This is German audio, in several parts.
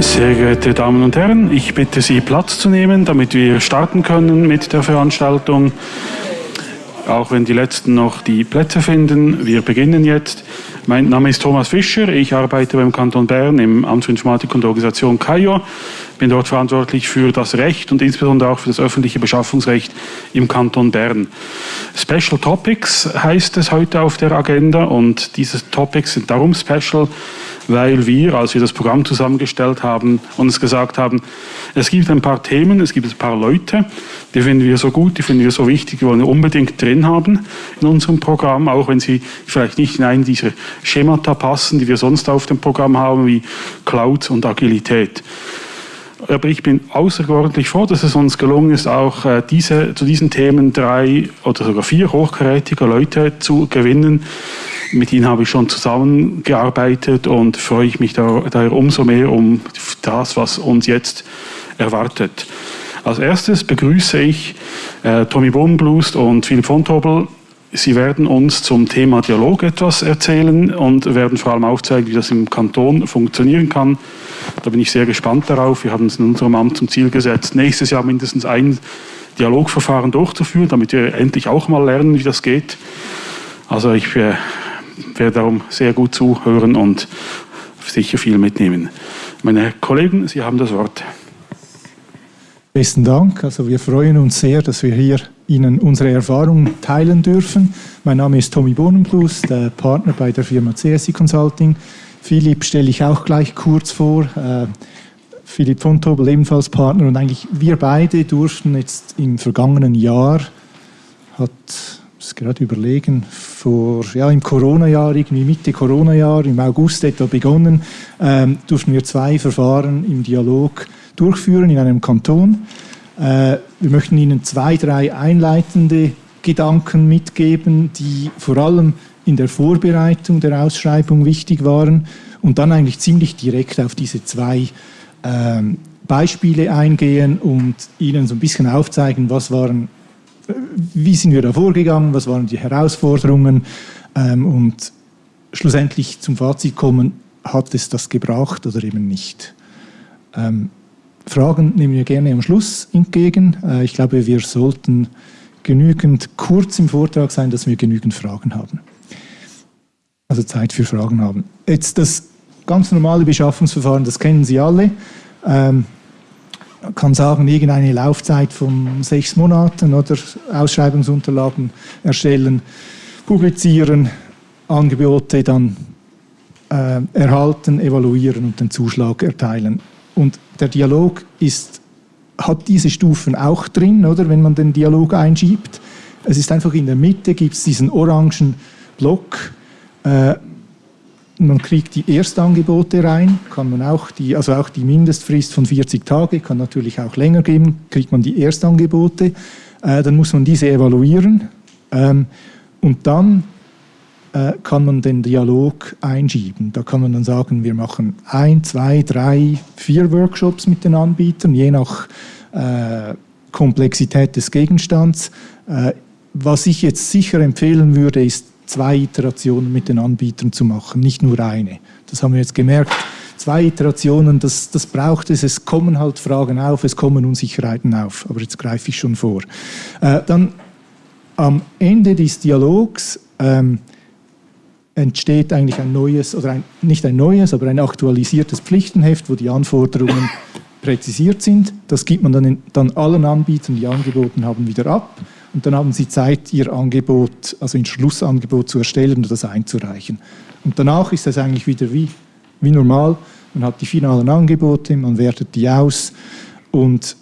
Sehr geehrte Damen und Herren, ich bitte Sie Platz zu nehmen, damit wir starten können mit der Veranstaltung. Auch wenn die Letzten noch die Plätze finden, wir beginnen jetzt. Mein Name ist Thomas Fischer, ich arbeite beim Kanton Bern im Amt für Informatik und Organisation KAIO, bin dort verantwortlich für das Recht und insbesondere auch für das öffentliche Beschaffungsrecht im Kanton Bern. Special Topics heißt es heute auf der Agenda und diese Topics sind darum special, weil wir, als wir das Programm zusammengestellt haben, uns gesagt haben, es gibt ein paar Themen, es gibt ein paar Leute, die finden wir so gut, die finden wir so wichtig, die wollen wir unbedingt drin haben in unserem Programm, auch wenn sie vielleicht nicht in einen dieser Schemata passen, die wir sonst auf dem Programm haben, wie Cloud und Agilität. Aber ich bin außerordentlich froh, dass es uns gelungen ist, auch äh, diese, zu diesen Themen drei oder sogar vier hochkarätige Leute zu gewinnen, mit ihnen habe ich schon zusammengearbeitet und freue ich mich daher umso mehr um das, was uns jetzt erwartet. Als erstes begrüße ich äh, Tommy Bohnenblust und Philipp von Tobel. Sie werden uns zum Thema Dialog etwas erzählen und werden vor allem aufzeigen, wie das im Kanton funktionieren kann. Da bin ich sehr gespannt darauf. Wir haben es in unserem Amt zum Ziel gesetzt, nächstes Jahr mindestens ein Dialogverfahren durchzuführen, damit wir endlich auch mal lernen, wie das geht. Also ich äh, werde darum sehr gut zuhören und sicher viel mitnehmen. Meine Kollegen, Sie haben das Wort. Besten Dank. Also wir freuen uns sehr, dass wir hier Ihnen unsere Erfahrungen teilen dürfen. Mein Name ist Tommy Bohnenplus, der Partner bei der Firma CSI Consulting. Philipp stelle ich auch gleich kurz vor. Äh, Philipp von Tobel ebenfalls Partner und eigentlich wir beide durften jetzt im vergangenen Jahr, hat muss gerade überlegen, vor, ja, im Corona-Jahr, irgendwie Mitte Corona-Jahr, im August etwa begonnen, ähm, durften wir zwei Verfahren im Dialog durchführen in einem Kanton. Äh, wir möchten Ihnen zwei, drei einleitende Gedanken mitgeben, die vor allem in der Vorbereitung der Ausschreibung wichtig waren und dann eigentlich ziemlich direkt auf diese zwei ähm, Beispiele eingehen und Ihnen so ein bisschen aufzeigen, was waren wie sind wir da vorgegangen, was waren die Herausforderungen ähm, und schlussendlich zum Fazit kommen, hat es das gebracht oder eben nicht. Ähm, Fragen nehmen wir gerne am Schluss entgegen. Äh, ich glaube, wir sollten genügend kurz im Vortrag sein, dass wir genügend Fragen haben. Also Zeit für Fragen haben. Jetzt das ganz normale Beschaffungsverfahren, das kennen Sie alle. Ähm, kann sagen, irgendeine Laufzeit von sechs Monaten oder Ausschreibungsunterlagen erstellen, publizieren, Angebote dann äh, erhalten, evaluieren und den Zuschlag erteilen. Und der Dialog ist, hat diese Stufen auch drin, oder, wenn man den Dialog einschiebt. Es ist einfach in der Mitte, gibt es diesen orangen Block, äh, man kriegt die Erstangebote rein, kann man auch die, also auch die Mindestfrist von 40 Tage, kann natürlich auch länger geben, kriegt man die Erstangebote, äh, dann muss man diese evaluieren ähm, und dann äh, kann man den Dialog einschieben. Da kann man dann sagen, wir machen ein, zwei, drei, vier Workshops mit den Anbietern, je nach äh, Komplexität des Gegenstands. Äh, was ich jetzt sicher empfehlen würde, ist zwei Iterationen mit den Anbietern zu machen, nicht nur eine. Das haben wir jetzt gemerkt. Zwei Iterationen, das, das braucht es. Es kommen halt Fragen auf, es kommen Unsicherheiten auf. Aber jetzt greife ich schon vor. Äh, dann am Ende des Dialogs ähm, entsteht eigentlich ein neues, oder ein, nicht ein neues, aber ein aktualisiertes Pflichtenheft, wo die Anforderungen präzisiert sind. Das gibt man dann, in, dann allen Anbietern, die angeboten haben, wieder ab und dann haben Sie Zeit, Ihr Angebot, also ein Schlussangebot zu erstellen und das einzureichen. Und danach ist das eigentlich wieder wie, wie normal. Man hat die finalen Angebote, man wertet die aus und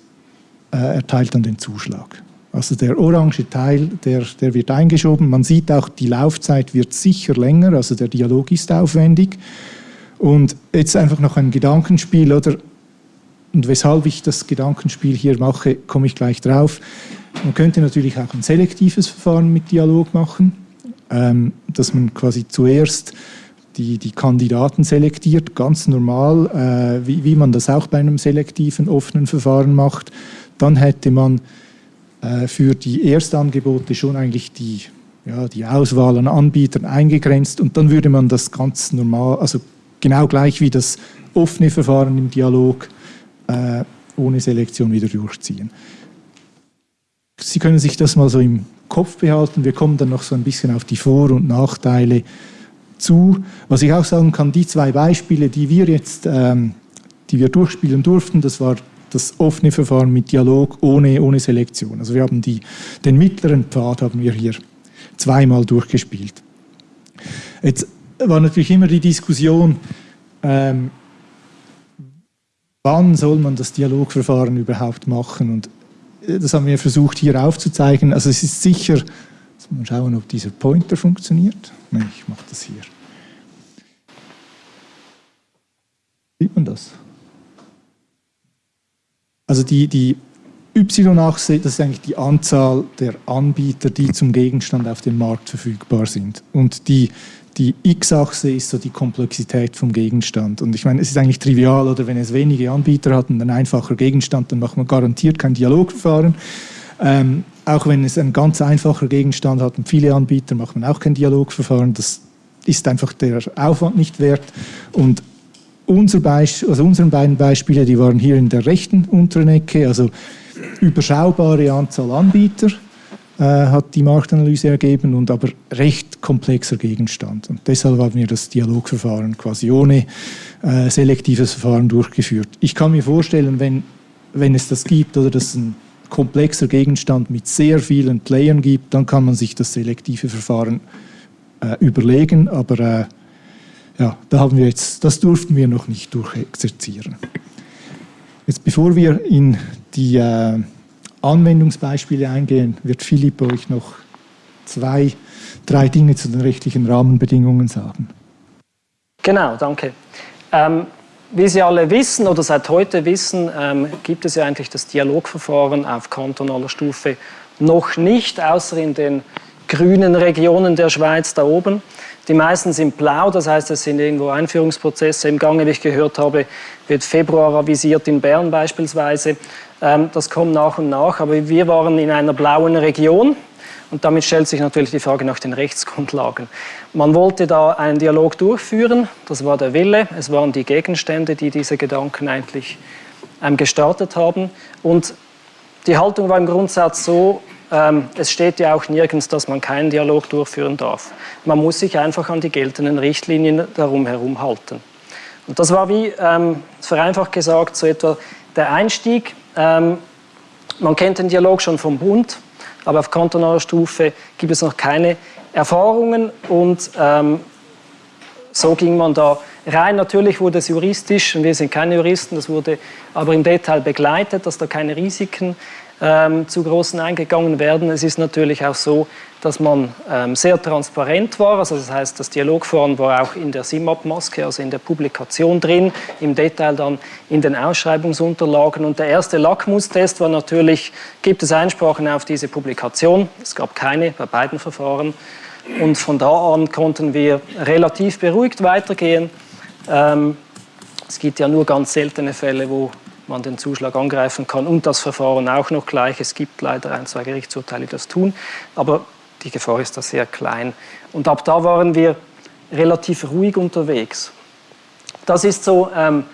äh, erteilt dann den Zuschlag. Also der orange Teil, der, der wird eingeschoben. Man sieht auch, die Laufzeit wird sicher länger, also der Dialog ist aufwendig. Und jetzt einfach noch ein Gedankenspiel, oder? Und weshalb ich das Gedankenspiel hier mache, komme ich gleich drauf. Man könnte natürlich auch ein selektives Verfahren mit Dialog machen, ähm, dass man quasi zuerst die, die Kandidaten selektiert, ganz normal, äh, wie, wie man das auch bei einem selektiven, offenen Verfahren macht. Dann hätte man äh, für die Erstangebote schon eigentlich die, ja, die Auswahl an Anbietern eingegrenzt und dann würde man das ganz normal, also genau gleich wie das offene Verfahren im Dialog äh, ohne Selektion wieder durchziehen. Sie können sich das mal so im Kopf behalten. Wir kommen dann noch so ein bisschen auf die Vor- und Nachteile zu. Was ich auch sagen kann, die zwei Beispiele, die wir jetzt ähm, die wir durchspielen durften, das war das offene Verfahren mit Dialog ohne, ohne Selektion. Also wir haben die, den mittleren Pfad haben wir hier zweimal durchgespielt. Jetzt war natürlich immer die Diskussion, ähm, wann soll man das Dialogverfahren überhaupt machen? Und das haben wir versucht hier aufzuzeigen. Also es ist sicher, mal schauen, ob dieser Pointer funktioniert. Nein, ich mache das hier. Sieht man das? Also die, die Y-Achse, das ist eigentlich die Anzahl der Anbieter, die zum Gegenstand auf dem Markt verfügbar sind. Und die, die X-Achse ist so die Komplexität vom Gegenstand. Und ich meine, es ist eigentlich trivial, oder wenn es wenige Anbieter hat und ein einfacher Gegenstand, dann macht man garantiert kein Dialogverfahren. Ähm, auch wenn es ein ganz einfacher Gegenstand hat und viele Anbieter, macht man auch kein Dialogverfahren. Das ist einfach der Aufwand nicht wert. Und unser Beisp also unseren beiden Beispiele, die waren hier in der rechten unteren Ecke, also überschaubare Anzahl Anbieter hat die Marktanalyse ergeben und aber recht komplexer Gegenstand. Und deshalb haben wir das Dialogverfahren quasi ohne äh, selektives Verfahren durchgeführt. Ich kann mir vorstellen, wenn, wenn es das gibt oder das ein komplexer Gegenstand mit sehr vielen Playern gibt, dann kann man sich das selektive Verfahren äh, überlegen, aber äh, ja, da haben wir jetzt, das durften wir noch nicht durchexerzieren. Jetzt bevor wir in die äh, Anwendungsbeispiele eingehen, wird Philipp euch noch zwei, drei Dinge zu den rechtlichen Rahmenbedingungen sagen. Genau, danke. Ähm, wie Sie alle wissen oder seit heute wissen, ähm, gibt es ja eigentlich das Dialogverfahren auf kantonaler Stufe noch nicht, außer in den grünen Regionen der Schweiz da oben. Die meisten sind blau, das heißt, es sind irgendwo Einführungsprozesse im Gange, wie ich gehört habe, wird Februar avisiert in Bern beispielsweise. Ähm, das kommt nach und nach, aber wir waren in einer blauen Region und damit stellt sich natürlich die Frage nach den Rechtsgrundlagen. Man wollte da einen Dialog durchführen, das war der Wille, es waren die Gegenstände, die diese Gedanken eigentlich ähm, gestartet haben. Und die Haltung war im Grundsatz so, es steht ja auch nirgends, dass man keinen Dialog durchführen darf. Man muss sich einfach an die geltenden Richtlinien darum herum halten. Und das war wie, ähm, vereinfacht gesagt, so etwa der Einstieg. Ähm, man kennt den Dialog schon vom Bund, aber auf kantonaler Stufe gibt es noch keine Erfahrungen und ähm, so ging man da rein. Natürlich wurde es juristisch, und wir sind keine Juristen, das wurde aber im Detail begleitet, dass da keine Risiken ähm, zu großen eingegangen werden. Es ist natürlich auch so, dass man ähm, sehr transparent war. Also das heißt, das Dialogforum war auch in der SIMAP-Maske, also in der Publikation drin, im Detail dann in den Ausschreibungsunterlagen. Und der erste Lackmustest war natürlich, gibt es Einsprachen auf diese Publikation? Es gab keine bei beiden Verfahren. Und von da an konnten wir relativ beruhigt weitergehen. Ähm, es gibt ja nur ganz seltene Fälle, wo man den Zuschlag angreifen kann und das Verfahren auch noch gleich. Es gibt leider ein, zwei Gerichtsurteile, die das tun, aber die Gefahr ist da sehr klein. Und ab da waren wir relativ ruhig unterwegs. Das ist so, ähm,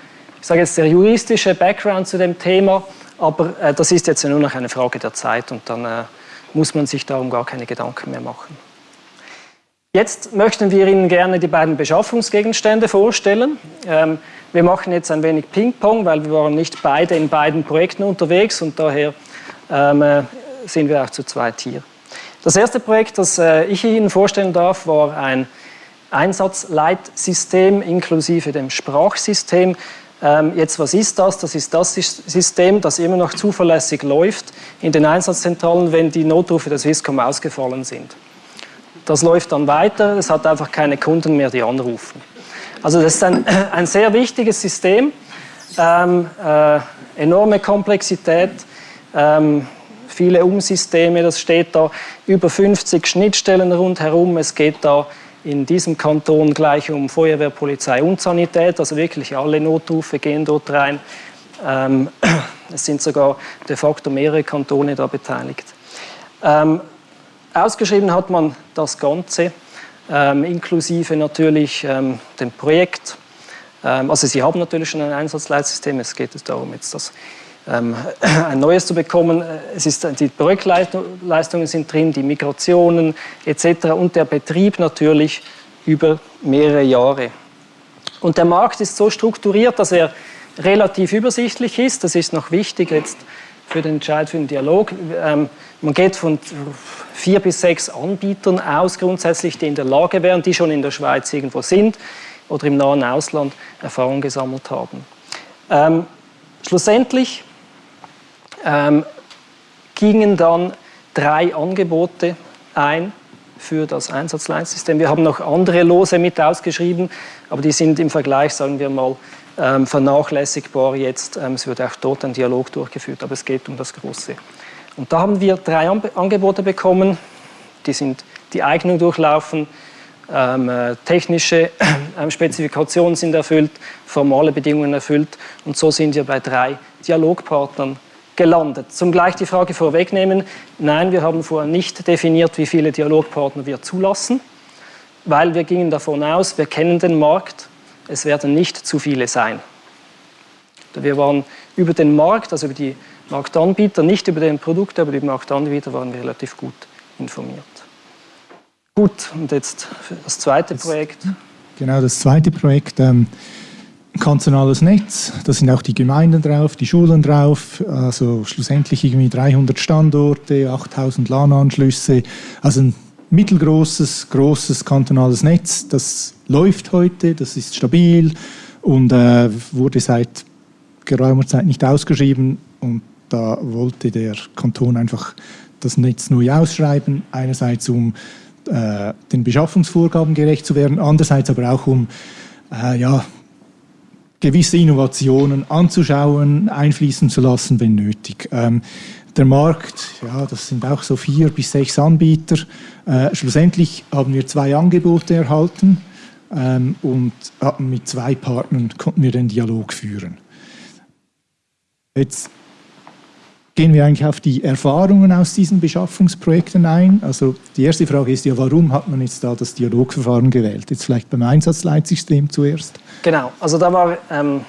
ich sage jetzt der juristische Background zu dem Thema, aber äh, das ist jetzt nur noch eine Frage der Zeit und dann äh, muss man sich darum gar keine Gedanken mehr machen. Jetzt möchten wir Ihnen gerne die beiden Beschaffungsgegenstände vorstellen. Ähm, wir machen jetzt ein wenig Ping-Pong, weil wir waren nicht beide in beiden Projekten unterwegs und daher ähm, äh, sind wir auch zu zweit hier. Das erste Projekt, das äh, ich Ihnen vorstellen darf, war ein Einsatzleitsystem inklusive dem Sprachsystem. Ähm, jetzt, was ist das? Das ist das System, das immer noch zuverlässig läuft in den Einsatzzentralen, wenn die Notrufe der Swisscom ausgefallen sind. Das läuft dann weiter, es hat einfach keine Kunden mehr, die anrufen. Also das ist ein, ein sehr wichtiges System, ähm, äh, enorme Komplexität, ähm, viele Umsysteme, das steht da, über 50 Schnittstellen rundherum. Es geht da in diesem Kanton gleich um Feuerwehr, Polizei und Sanität, also wirklich alle Notrufe gehen dort rein. Ähm, es sind sogar de facto mehrere Kantone da beteiligt. Ähm, Ausgeschrieben hat man das Ganze, inklusive natürlich ähm, dem Projekt, Ähm, also sie haben natürlich schon ein Einsatzleitsystem, es geht darum, jetzt das ähm, ein neues zu bekommen. Es ist, die Projektleistungen sind drin, die Migrationen etc. und der Betrieb natürlich über mehrere Jahre. Und der Markt ist so strukturiert, dass er relativ übersichtlich ist. Das ist noch wichtig jetzt für den Entscheid für den Dialog. Ähm, man geht von vier bis sechs Anbietern aus, grundsätzlich, die in der Lage wären, die schon in der Schweiz irgendwo sind oder im nahen Ausland Erfahrung gesammelt haben. Ähm, schlussendlich ähm, gingen dann drei Angebote ein für das Einsatzleitsystem. Wir haben noch andere Lose mit ausgeschrieben, aber die sind im Vergleich, sagen wir mal, ähm, vernachlässigbar jetzt. Ähm, es wird auch dort ein Dialog durchgeführt, aber es geht um das Große. Und da haben wir drei Angebote bekommen, die sind die Eignung durchlaufen, ähm, äh, technische ähm, Spezifikationen sind erfüllt, formale Bedingungen erfüllt und so sind wir bei drei Dialogpartnern gelandet. Zum gleich die Frage vorwegnehmen, nein, wir haben vorher nicht definiert, wie viele Dialogpartner wir zulassen, weil wir gingen davon aus, wir kennen den Markt, es werden nicht zu viele sein. Wir waren über den Markt, also über die Marktanbieter, nicht über den Produkte, aber über die Marktanbieter waren wir relativ gut informiert. Gut, und jetzt das zweite das, Projekt. Genau, das zweite Projekt. Ähm, kantonales Netz, da sind auch die Gemeinden drauf, die Schulen drauf, also schlussendlich irgendwie 300 Standorte, 8000 LAN-Anschlüsse, also ein mittelgroßes, großes kantonales Netz, das läuft heute, das ist stabil und äh, wurde seit geraumer Zeit nicht ausgeschrieben. Und da wollte der Kanton einfach das Netz neu ausschreiben, einerseits um äh, den Beschaffungsvorgaben gerecht zu werden, andererseits aber auch um äh, ja, gewisse Innovationen anzuschauen, einfließen zu lassen, wenn nötig. Ähm, der Markt, ja, das sind auch so vier bis sechs Anbieter. Äh, schlussendlich haben wir zwei Angebote erhalten ähm, und hatten mit zwei Partnern konnten wir den Dialog führen. Jetzt gehen wir eigentlich auf die Erfahrungen aus diesen Beschaffungsprojekten ein. Also die erste Frage ist ja, warum hat man jetzt da das Dialogverfahren gewählt? Jetzt vielleicht beim Einsatzleitsystem zuerst. Genau, also da war, ähm,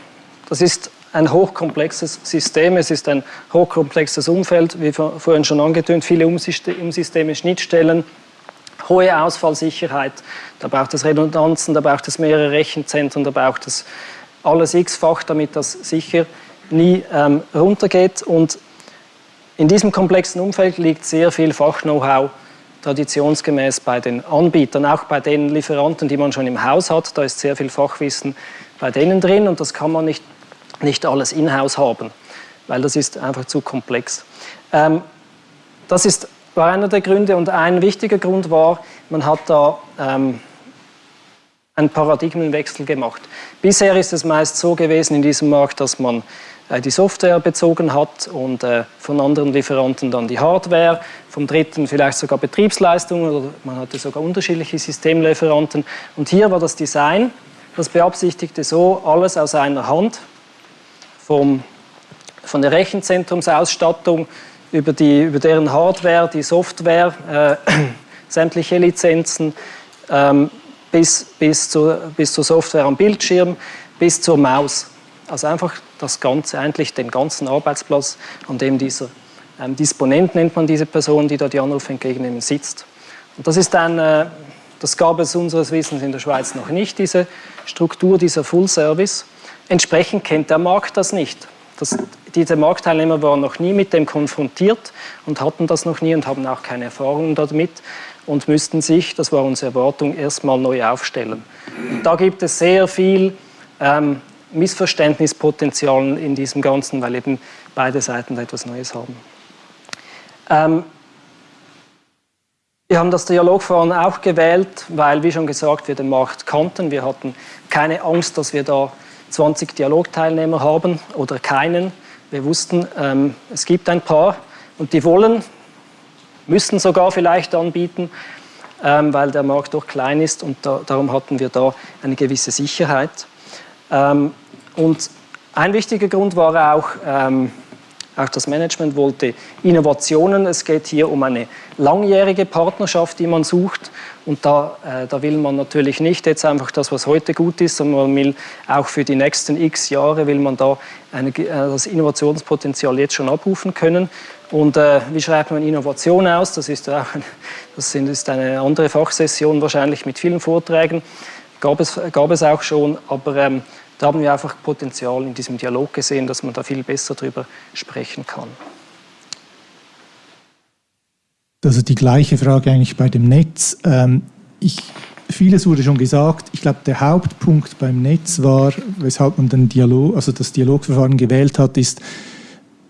das ist ein hochkomplexes System, es ist ein hochkomplexes Umfeld, wie vorhin schon angetönt, viele Umsysteme, Schnittstellen, hohe Ausfallsicherheit, da braucht es Redundanzen, da braucht es mehrere Rechenzentren, da braucht es alles x-fach, damit das sicher nie ähm, runtergeht. Und in diesem komplexen Umfeld liegt sehr viel Fach-Know-how traditionsgemäß bei den Anbietern, auch bei den Lieferanten, die man schon im Haus hat. Da ist sehr viel Fachwissen bei denen drin und das kann man nicht, nicht alles in-house haben, weil das ist einfach zu komplex. Ähm, das ist, war einer der Gründe und ein wichtiger Grund war, man hat da ähm, einen Paradigmenwechsel gemacht. Bisher ist es meist so gewesen in diesem Markt, dass man äh, die Software bezogen hat und äh, von anderen Lieferanten dann die Hardware, vom dritten vielleicht sogar Betriebsleistungen oder man hatte sogar unterschiedliche Systemlieferanten. Und hier war das Design, das beabsichtigte so alles aus einer Hand, vom, von der Rechenzentrumsausstattung über, die, über deren Hardware, die Software, äh, sämtliche Lizenzen, ähm, bis, bis, zu, bis zur Software am Bildschirm, bis zur Maus. Also einfach das Ganze, eigentlich den ganzen Arbeitsplatz, an dem dieser ähm, Disponent, nennt man diese Person, die da die Anrufe entgegennehmen, sitzt. Und das ist ein, äh, das gab es unseres Wissens in der Schweiz noch nicht, diese Struktur, dieser Full Service. Entsprechend kennt der Markt das nicht. Das, diese Marktteilnehmer waren noch nie mit dem konfrontiert und hatten das noch nie und haben auch keine Erfahrungen damit und müssten sich, das war unsere Erwartung, erstmal neu aufstellen. Und da gibt es sehr viel ähm, Missverständnispotenzial in diesem Ganzen, weil eben beide Seiten etwas Neues haben. Ähm, wir haben das Dialogverfahren auch gewählt, weil, wie schon gesagt, wir den Markt kannten. Wir hatten keine Angst, dass wir da 20 Dialogteilnehmer haben oder keinen. Wir wussten, ähm, es gibt ein paar und die wollen, müssen sogar vielleicht anbieten, ähm, weil der Markt doch klein ist und da, darum hatten wir da eine gewisse Sicherheit. Ähm, und ein wichtiger Grund war auch, ähm, auch das Management wollte Innovationen. Es geht hier um eine langjährige Partnerschaft, die man sucht. Und da, äh, da will man natürlich nicht jetzt einfach das, was heute gut ist, sondern man will auch für die nächsten x Jahre will man da eine, äh, das Innovationspotenzial jetzt schon abrufen können. Und äh, wie schreibt man Innovation aus? Das ist, auch, das ist eine andere Fachsession wahrscheinlich mit vielen Vorträgen. Gab es, gab es auch schon, aber ähm, da haben wir einfach Potenzial in diesem Dialog gesehen, dass man da viel besser darüber sprechen kann. Also die gleiche Frage eigentlich bei dem Netz. Ähm, ich, vieles wurde schon gesagt. Ich glaube, der Hauptpunkt beim Netz war, weshalb man den Dialog, also das Dialogverfahren gewählt hat, ist,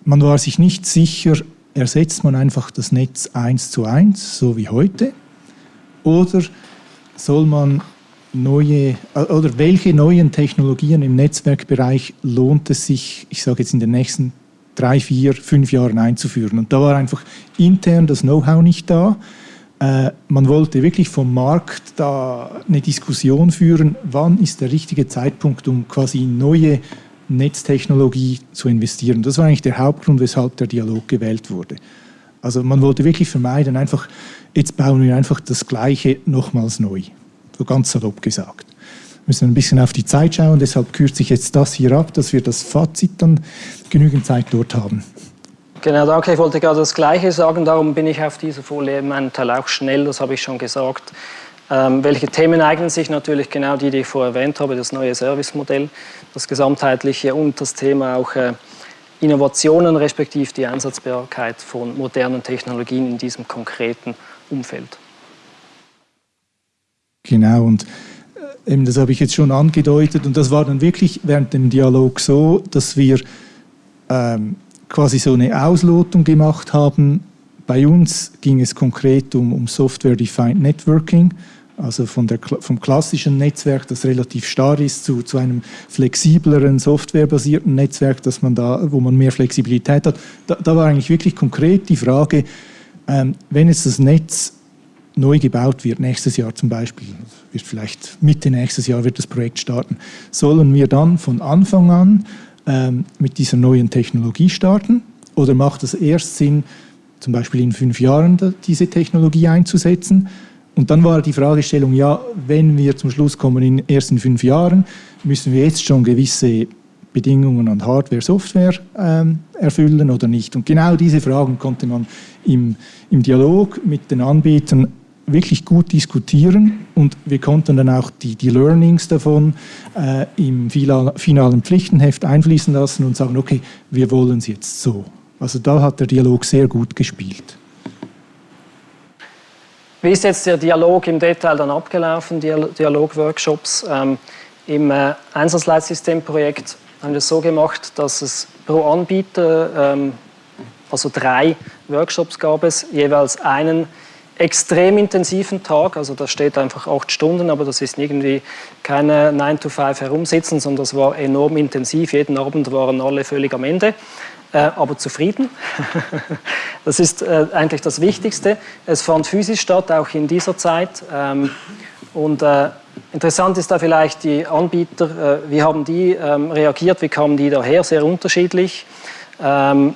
man war sich nicht sicher, ersetzt man einfach das Netz eins zu eins, so wie heute, oder soll man neue oder welche neuen Technologien im Netzwerkbereich lohnt es sich, ich sage jetzt in den nächsten drei, vier, fünf Jahren einzuführen. Und da war einfach intern das Know-how nicht da. Äh, man wollte wirklich vom Markt da eine Diskussion führen, wann ist der richtige Zeitpunkt, um quasi in neue Netztechnologie zu investieren. Das war eigentlich der Hauptgrund, weshalb der Dialog gewählt wurde. Also man wollte wirklich vermeiden, einfach, jetzt bauen wir einfach das Gleiche nochmals neu. So ganz salopp gesagt müssen ein bisschen auf die Zeit schauen. Deshalb kürze ich jetzt das hier ab, dass wir das Fazit dann genügend Zeit dort haben. Genau, danke. Ich wollte gerade das Gleiche sagen. Darum bin ich auf dieser Folie in meinem Teil auch schnell, das habe ich schon gesagt. Ähm, welche Themen eignen sich? Natürlich genau die, die ich vorher erwähnt habe, das neue Servicemodell, das gesamtheitliche und das Thema auch äh, Innovationen respektive die Einsatzbarkeit von modernen Technologien in diesem konkreten Umfeld. Genau, und eben das habe ich jetzt schon angedeutet und das war dann wirklich während dem Dialog so, dass wir ähm, quasi so eine Auslotung gemacht haben. Bei uns ging es konkret um, um Software-Defined Networking, also von der, vom klassischen Netzwerk, das relativ starr ist, zu, zu einem flexibleren, softwarebasierten Netzwerk, dass man da, wo man mehr Flexibilität hat. Da, da war eigentlich wirklich konkret die Frage, ähm, wenn jetzt das Netz neu gebaut wird, nächstes Jahr zum Beispiel, wird vielleicht Mitte nächstes Jahr wird das Projekt starten, sollen wir dann von Anfang an ähm, mit dieser neuen Technologie starten oder macht es erst Sinn, zum Beispiel in fünf Jahren diese Technologie einzusetzen? Und dann war die Fragestellung, ja, wenn wir zum Schluss kommen, in, erst in fünf Jahren, müssen wir jetzt schon gewisse Bedingungen an Hardware, Software ähm, erfüllen oder nicht? Und genau diese Fragen konnte man im, im Dialog mit den Anbietern wirklich gut diskutieren und wir konnten dann auch die, die Learnings davon äh, im finalen Pflichtenheft einfließen lassen und sagen, okay, wir wollen es jetzt so. Also da hat der Dialog sehr gut gespielt. Wie ist jetzt der Dialog im Detail dann abgelaufen, Dialog-Workshops? Ähm, Im äh, Einsatzleitsystemprojekt haben wir es so gemacht, dass es pro Anbieter, ähm, also drei Workshops gab es, jeweils einen extrem intensiven Tag, also da steht einfach acht Stunden, aber das ist irgendwie keine 9 to 5 herumsitzen, sondern das war enorm intensiv. Jeden Abend waren alle völlig am Ende, äh, aber zufrieden. das ist äh, eigentlich das Wichtigste. Es fand physisch statt, auch in dieser Zeit. Ähm, und äh, interessant ist da vielleicht die Anbieter, äh, wie haben die ähm, reagiert, wie kamen die daher, sehr unterschiedlich. Ähm,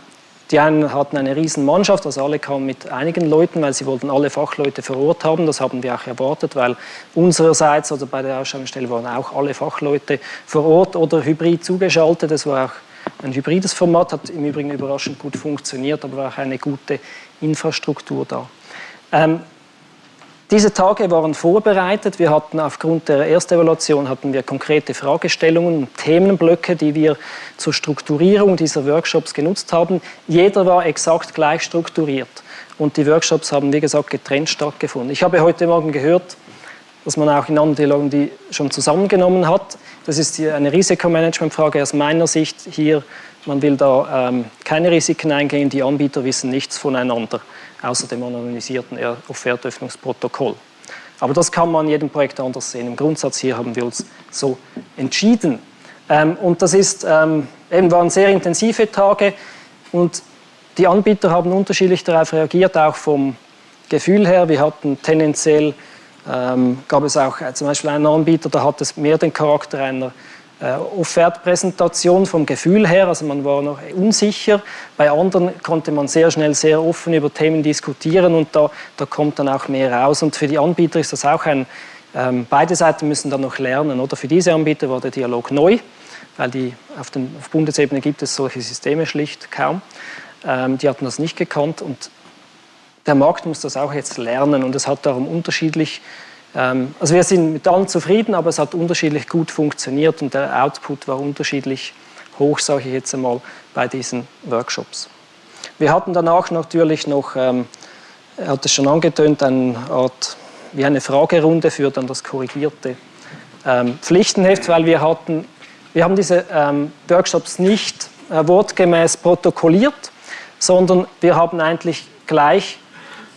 die einen hatten eine riesen Mannschaft, also alle kamen mit einigen Leuten, weil sie wollten alle Fachleute vor Ort haben. Das haben wir auch erwartet, weil unsererseits, also bei der Ausschreibungsstelle waren auch alle Fachleute vor Ort oder hybrid zugeschaltet. Das war auch ein hybrides Format, hat im Übrigen überraschend gut funktioniert, aber war auch eine gute Infrastruktur da. Ähm, diese Tage waren vorbereitet. Wir hatten aufgrund der Erstevaluation hatten wir konkrete Fragestellungen und Themenblöcke, die wir zur Strukturierung dieser Workshops genutzt haben. Jeder war exakt gleich strukturiert und die Workshops haben, wie gesagt, getrennt stattgefunden. Ich habe heute Morgen gehört, dass man auch in anderen Dialogen die schon zusammengenommen hat. Das ist eine Risikomanagementfrage aus meiner Sicht hier. Man will da ähm, keine Risiken eingehen, die Anbieter wissen nichts voneinander außer dem anonymisierten Offertöffnungsprotokoll. Aber das kann man in jedem Projekt anders sehen. Im Grundsatz hier haben wir uns so entschieden. Ähm, und das ist, ähm, eben waren sehr intensive Tage und die Anbieter haben unterschiedlich darauf reagiert, auch vom Gefühl her. Wir hatten tendenziell, ähm, gab es auch äh, zum Beispiel einen Anbieter, da hat es mehr den Charakter einer Offertpräsentation vom Gefühl her, also man war noch unsicher. Bei anderen konnte man sehr schnell sehr offen über Themen diskutieren und da, da kommt dann auch mehr raus. Und für die Anbieter ist das auch ein, ähm, beide Seiten müssen dann noch lernen. Oder für diese Anbieter war der Dialog neu, weil die, auf, den, auf Bundesebene gibt es solche Systeme schlicht kaum. Ähm, die hatten das nicht gekannt und der Markt muss das auch jetzt lernen und es hat darum unterschiedlich also wir sind mit allen zufrieden, aber es hat unterschiedlich gut funktioniert und der Output war unterschiedlich hoch, sage ich jetzt einmal, bei diesen Workshops. Wir hatten danach natürlich noch, ähm, er hat es schon angetönt, eine Art wie eine Fragerunde für dann das korrigierte ähm, Pflichtenheft, weil wir hatten, wir haben diese ähm, Workshops nicht äh, wortgemäß protokolliert, sondern wir haben eigentlich gleich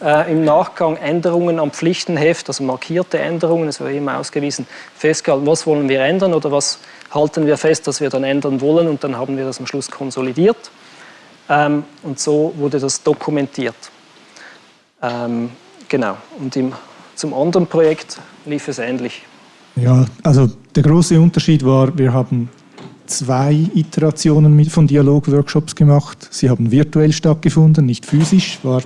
äh, im Nachgang Änderungen am Pflichtenheft, also markierte Änderungen, es war immer ausgewiesen, festgehalten, was wollen wir ändern oder was halten wir fest, dass wir dann ändern wollen und dann haben wir das am Schluss konsolidiert ähm, und so wurde das dokumentiert. Ähm, genau, und im, zum anderen Projekt lief es ähnlich. Ja, also der große Unterschied war, wir haben zwei Iterationen von Dialogworkshops gemacht. Sie haben virtuell stattgefunden, nicht physisch, war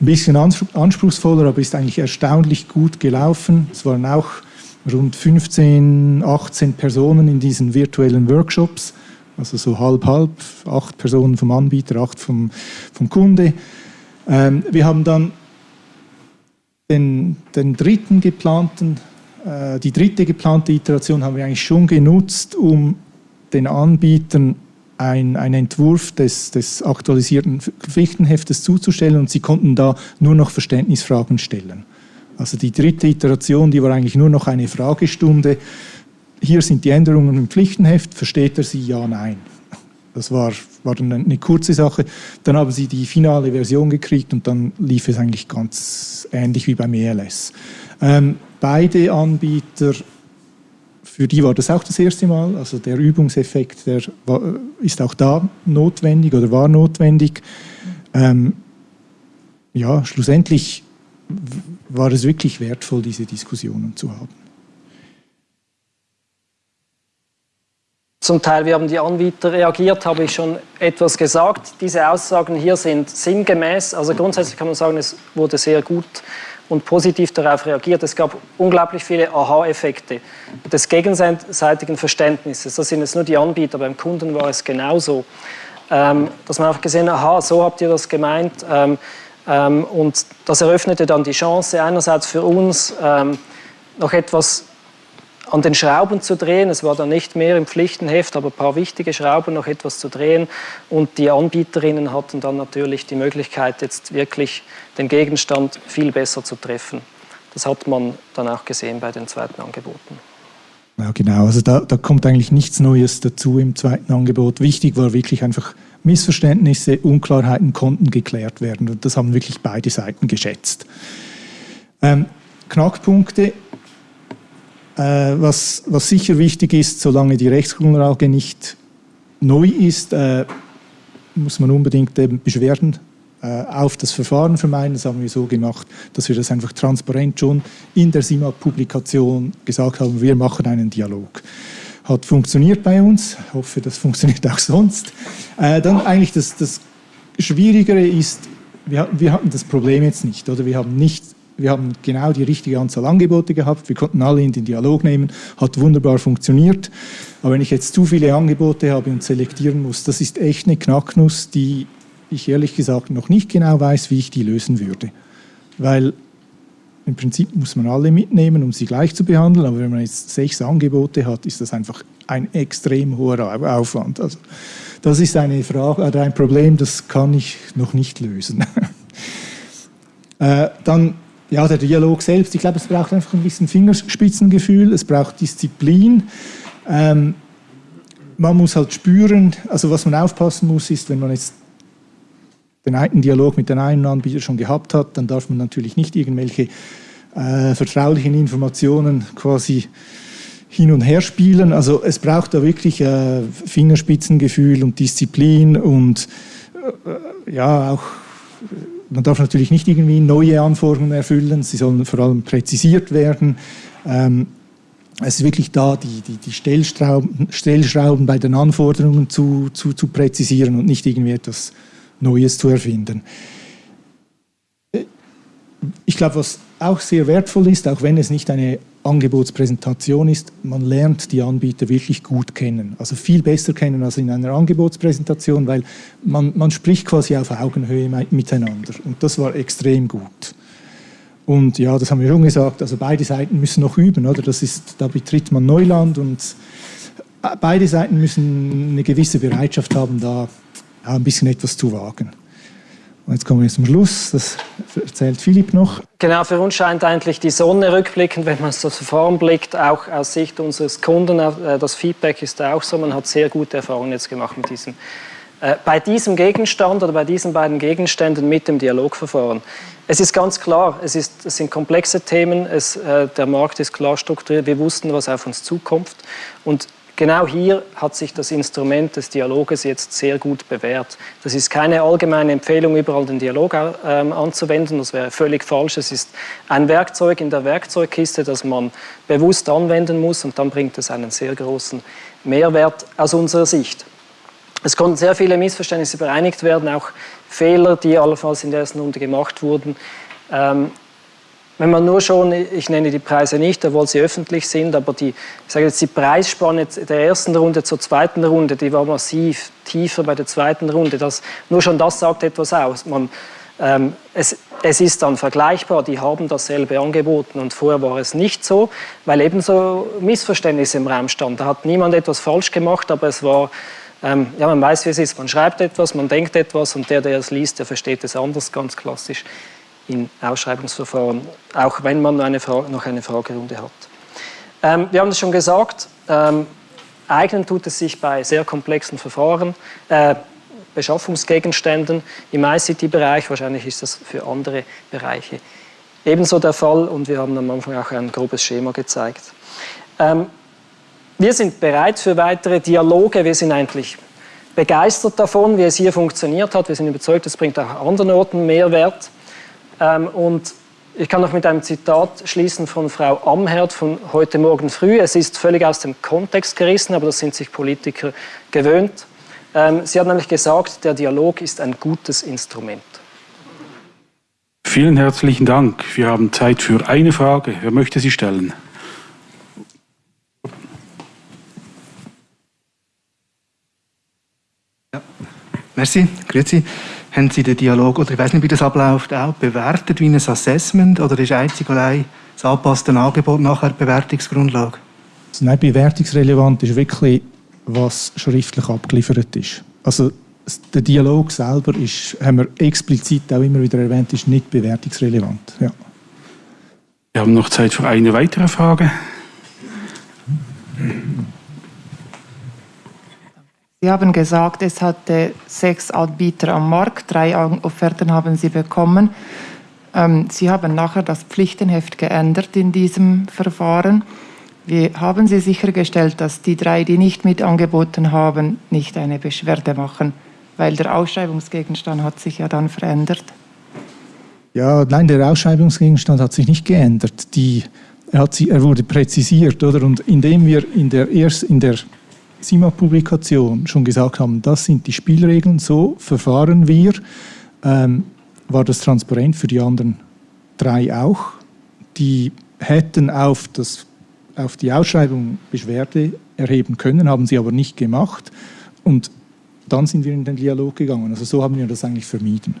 ein bisschen anspruchsvoller, aber ist eigentlich erstaunlich gut gelaufen. Es waren auch rund 15, 18 Personen in diesen virtuellen Workshops, also so halb-halb, acht Personen vom Anbieter, acht vom, vom Kunde. Ähm, wir haben dann den, den dritten geplanten, äh, die dritte geplante Iteration haben wir eigentlich schon genutzt, um den Anbietern ein, ein Entwurf des, des aktualisierten Pflichtenheftes zuzustellen und sie konnten da nur noch Verständnisfragen stellen. Also die dritte Iteration, die war eigentlich nur noch eine Fragestunde. Hier sind die Änderungen im Pflichtenheft, versteht er sie? Ja, nein. Das war, war dann eine kurze Sache. Dann haben sie die finale Version gekriegt und dann lief es eigentlich ganz ähnlich wie beim ELS. Ähm, beide Anbieter für die war das auch das erste Mal. Also der Übungseffekt, der war, ist auch da notwendig oder war notwendig. Ähm, ja, schlussendlich war es wirklich wertvoll, diese Diskussionen zu haben. Zum Teil, wie haben die Anbieter reagiert, habe ich schon etwas gesagt. Diese Aussagen hier sind sinngemäß. Also grundsätzlich kann man sagen, es wurde sehr gut und positiv darauf reagiert. Es gab unglaublich viele Aha-Effekte des gegenseitigen Verständnisses. Das sind jetzt nur die Anbieter, beim Kunden war es genauso. Ähm, dass man einfach gesehen hat, aha, so habt ihr das gemeint. Ähm, ähm, und das eröffnete dann die Chance einerseits für uns, ähm, noch etwas an den Schrauben zu drehen. Es war dann nicht mehr im Pflichtenheft, aber ein paar wichtige Schrauben noch etwas zu drehen. Und die Anbieterinnen hatten dann natürlich die Möglichkeit, jetzt wirklich den Gegenstand viel besser zu treffen. Das hat man dann auch gesehen bei den zweiten Angeboten. Ja, genau. Also da, da kommt eigentlich nichts Neues dazu im zweiten Angebot. Wichtig war wirklich einfach Missverständnisse, Unklarheiten konnten geklärt werden. Und das haben wirklich beide Seiten geschätzt. Ähm, Knackpunkte was, was sicher wichtig ist, solange die Rechtsgrundlage nicht neu ist, äh, muss man unbedingt eben Beschwerden äh, auf das Verfahren vermeiden. Das haben wir so gemacht, dass wir das einfach transparent schon in der SIMA-Publikation gesagt haben, wir machen einen Dialog. Hat funktioniert bei uns, hoffe, das funktioniert auch sonst. Äh, dann eigentlich das, das Schwierigere ist, wir, wir hatten das Problem jetzt nicht, oder wir haben nicht wir haben genau die richtige Anzahl Angebote gehabt. Wir konnten alle in den Dialog nehmen. Hat wunderbar funktioniert. Aber wenn ich jetzt zu viele Angebote habe und selektieren muss, das ist echt eine Knacknuss, die ich ehrlich gesagt noch nicht genau weiß, wie ich die lösen würde. Weil im Prinzip muss man alle mitnehmen, um sie gleich zu behandeln. Aber wenn man jetzt sechs Angebote hat, ist das einfach ein extrem hoher Aufwand. Also das ist eine Frage, äh, ein Problem, das kann ich noch nicht lösen. äh, dann ja, der Dialog selbst, ich glaube, es braucht einfach ein bisschen Fingerspitzengefühl, es braucht Disziplin. Ähm, man muss halt spüren, also was man aufpassen muss, ist, wenn man jetzt den einen Dialog mit dem einen Anbieter schon gehabt hat, dann darf man natürlich nicht irgendwelche äh, vertraulichen Informationen quasi hin und her spielen. Also es braucht da wirklich äh, Fingerspitzengefühl und Disziplin und äh, ja auch man darf natürlich nicht irgendwie neue Anforderungen erfüllen, sie sollen vor allem präzisiert werden. Ähm, es ist wirklich da, die, die, die Stellschrauben, Stellschrauben bei den Anforderungen zu, zu, zu präzisieren und nicht irgendwie etwas Neues zu erfinden. Ich glaube, was auch sehr wertvoll ist, auch wenn es nicht eine Angebotspräsentation ist, man lernt die Anbieter wirklich gut kennen. Also viel besser kennen als in einer Angebotspräsentation, weil man, man spricht quasi auf Augenhöhe miteinander. Und das war extrem gut. Und ja, das haben wir schon gesagt, also beide Seiten müssen noch üben, oder? Das ist, da betritt man Neuland und beide Seiten müssen eine gewisse Bereitschaft haben, da ein bisschen etwas zu wagen. Jetzt kommen wir zum Schluss, das erzählt Philipp noch. Genau, für uns scheint eigentlich die Sonne rückblickend, wenn man so Verfahren blickt, auch aus Sicht unseres Kunden. Äh, das Feedback ist auch so, man hat sehr gute Erfahrungen jetzt gemacht mit diesem, äh, bei diesem Gegenstand oder bei diesen beiden Gegenständen mit dem Dialogverfahren. Es ist ganz klar, es, ist, es sind komplexe Themen, es, äh, der Markt ist klar strukturiert, wir wussten, was auf uns zukommt. Und Genau hier hat sich das Instrument des Dialoges jetzt sehr gut bewährt. Das ist keine allgemeine Empfehlung, überall den Dialog ähm, anzuwenden. Das wäre völlig falsch. Es ist ein Werkzeug in der Werkzeugkiste, das man bewusst anwenden muss und dann bringt es einen sehr großen Mehrwert aus unserer Sicht. Es konnten sehr viele Missverständnisse bereinigt werden, auch Fehler, die allenfalls in der ersten Runde gemacht wurden. Ähm, wenn man nur schon, ich nenne die Preise nicht, obwohl sie öffentlich sind, aber die, ich sage jetzt die Preisspanne der ersten Runde zur zweiten Runde, die war massiv tiefer bei der zweiten Runde. Das, nur schon das sagt etwas aus. Man, ähm, es, es ist dann vergleichbar, die haben dasselbe angeboten und vorher war es nicht so, weil ebenso Missverständnisse im Raum standen. Da hat niemand etwas falsch gemacht, aber es war, ähm, ja, man weiß, wie es ist. Man schreibt etwas, man denkt etwas und der, der es liest, der versteht es anders, ganz klassisch in Ausschreibungsverfahren, auch wenn man eine noch eine Fragerunde hat. Ähm, wir haben es schon gesagt, ähm, eignen tut es sich bei sehr komplexen Verfahren, äh, Beschaffungsgegenständen im ICT-Bereich, wahrscheinlich ist das für andere Bereiche ebenso der Fall und wir haben am Anfang auch ein grobes Schema gezeigt. Ähm, wir sind bereit für weitere Dialoge, wir sind eigentlich begeistert davon, wie es hier funktioniert hat, wir sind überzeugt, es bringt auch an anderen Orten Mehrwert. Ähm, und ich kann noch mit einem Zitat schließen von Frau Amherd von heute Morgen früh. Es ist völlig aus dem Kontext gerissen, aber das sind sich Politiker gewöhnt. Ähm, sie hat nämlich gesagt, der Dialog ist ein gutes Instrument. Vielen herzlichen Dank. Wir haben Zeit für eine Frage. Wer möchte sie stellen? Ja. Merci, grüezi. Haben Sie den Dialog, oder ich weiß nicht, wie das abläuft, auch bewertet wie ein Assessment oder ist einzig allein das angepasste Angebot nachher Bewertungsgrundlage? Nein, bewertungsrelevant ist wirklich, was schriftlich abgeliefert ist. Also der Dialog selber ist, haben wir explizit auch immer wieder erwähnt, ist nicht bewertungsrelevant. Ja. Wir haben noch Zeit für eine weitere Frage. Sie haben gesagt, es hatte sechs Anbieter am Markt, drei Offerten haben Sie bekommen. Ähm, Sie haben nachher das Pflichtenheft geändert in diesem Verfahren. Wie haben Sie sichergestellt, dass die drei, die nicht mit angeboten haben, nicht eine Beschwerde machen? Weil der Ausschreibungsgegenstand hat sich ja dann verändert. Ja, nein, der Ausschreibungsgegenstand hat sich nicht geändert. Die, er, hat, er wurde präzisiert, oder? Und indem wir in der, erst, in der SIMA-Publikation schon gesagt haben, das sind die Spielregeln, so verfahren wir, ähm, war das transparent für die anderen drei auch. Die hätten auf, das, auf die Ausschreibung Beschwerde erheben können, haben sie aber nicht gemacht. Und dann sind wir in den Dialog gegangen. Also so haben wir das eigentlich vermieden.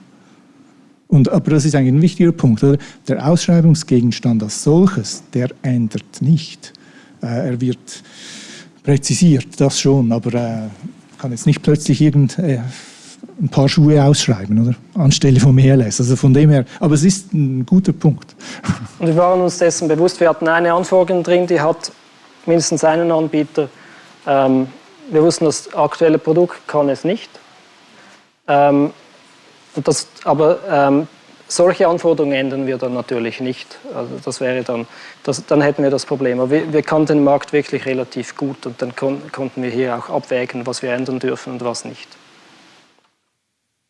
Und, aber das ist eigentlich ein wichtiger Punkt. Oder? Der Ausschreibungsgegenstand als solches, der ändert nicht. Äh, er wird präzisiert, das schon, aber äh, kann jetzt nicht plötzlich irgend, äh, ein paar Schuhe ausschreiben, oder? Anstelle vom ELS. Also von dem her, aber es ist ein guter Punkt. Und wir waren uns dessen bewusst, wir hatten eine Anforderung drin, die hat mindestens einen Anbieter. Ähm, wir wussten, das aktuelle Produkt kann es nicht. Ähm, das, aber ähm, solche Anforderungen ändern wir dann natürlich nicht. Also das wäre dann, das, dann hätten wir das Problem. Aber wir, wir kannten den Markt wirklich relativ gut und dann kon, konnten wir hier auch abwägen, was wir ändern dürfen und was nicht.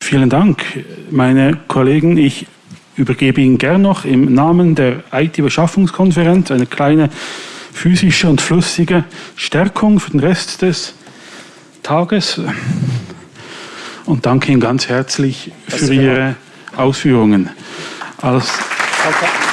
Vielen Dank, meine Kollegen. Ich übergebe Ihnen gern noch im Namen der IT-Beschaffungskonferenz eine kleine physische und flüssige Stärkung für den Rest des Tages. Und danke Ihnen ganz herzlich für Ihre Ausführungen. Alles Danke.